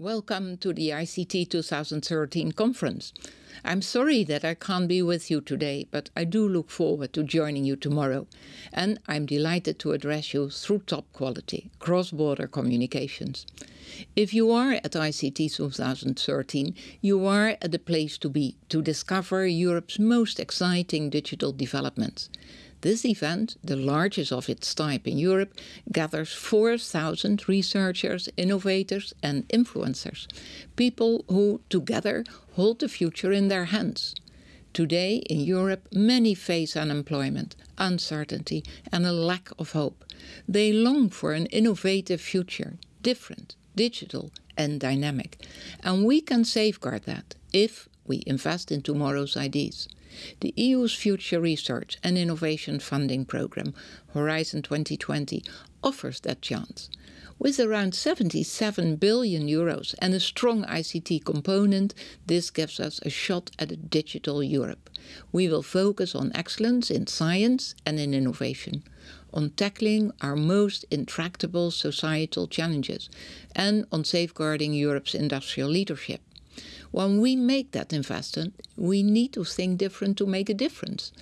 Welcome to the ICT 2013 conference. I'm sorry that I can't be with you today, but I do look forward to joining you tomorrow. And I'm delighted to address you through top quality, cross-border communications. If you are at ICT 2013, you are at the place to be to discover Europe's most exciting digital developments. This event, the largest of its type in Europe, gathers 4,000 researchers, innovators and influencers, people who together hold the future in their hands. Today in Europe many face unemployment, uncertainty and a lack of hope. They long for an innovative future, different, digital and dynamic. And we can safeguard that if we invest in tomorrow's ideas. The EU's Future Research and Innovation Funding Programme, Horizon 2020, offers that chance. With around 77 billion euros and a strong ICT component, this gives us a shot at a digital Europe. We will focus on excellence in science and in innovation, on tackling our most intractable societal challenges, and on safeguarding Europe's industrial leadership. When we make that investment, we need to think different to make a difference.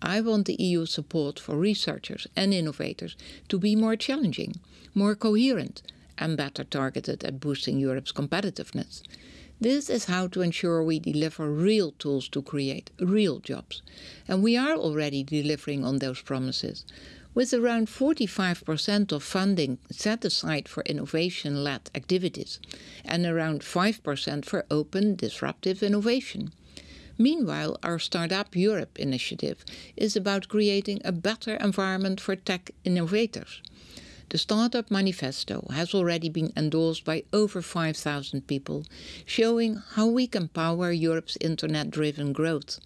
I want the EU support for researchers and innovators to be more challenging, more coherent and better targeted at boosting Europe's competitiveness. This is how to ensure we deliver real tools to create real jobs. And we are already delivering on those promises with around 45% of funding set aside for innovation-led activities and around 5% for open, disruptive innovation. Meanwhile, our Startup Europe initiative is about creating a better environment for tech innovators. The Startup Manifesto has already been endorsed by over 5,000 people, showing how we can power Europe's internet-driven growth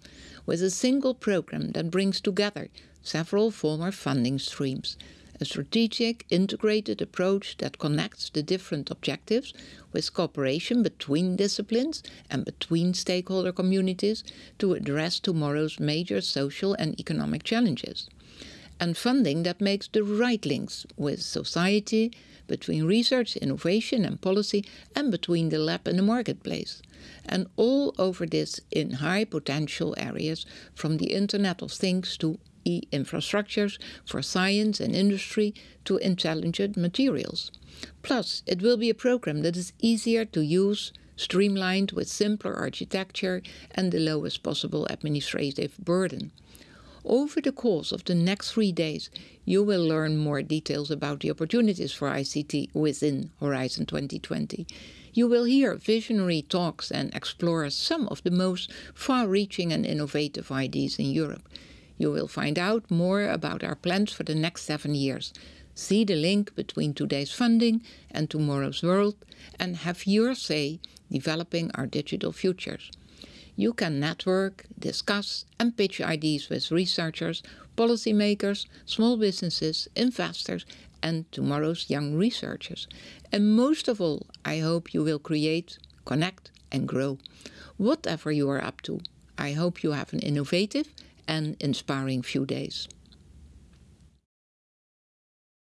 with a single program that brings together several former funding streams, a strategic, integrated approach that connects the different objectives with cooperation between disciplines and between stakeholder communities to address tomorrow's major social and economic challenges. And funding that makes the right links with society, between research, innovation and policy, and between the lab and the marketplace. And all over this in high potential areas, from the Internet of Things to e-infrastructures for science and industry to intelligent materials. Plus, it will be a program that is easier to use, streamlined with simpler architecture and the lowest possible administrative burden. Over the course of the next three days, you will learn more details about the opportunities for ICT within Horizon 2020. You will hear visionary talks and explore some of the most far-reaching and innovative ideas in Europe. You will find out more about our plans for the next seven years. See the link between today's funding and tomorrow's world and have your say developing our digital futures. You can network, discuss and pitch ideas with researchers, policymakers, small businesses, investors and tomorrow's young researchers. And most of all, I hope you will create, connect and grow. Whatever you are up to, I hope you have an innovative and inspiring few days.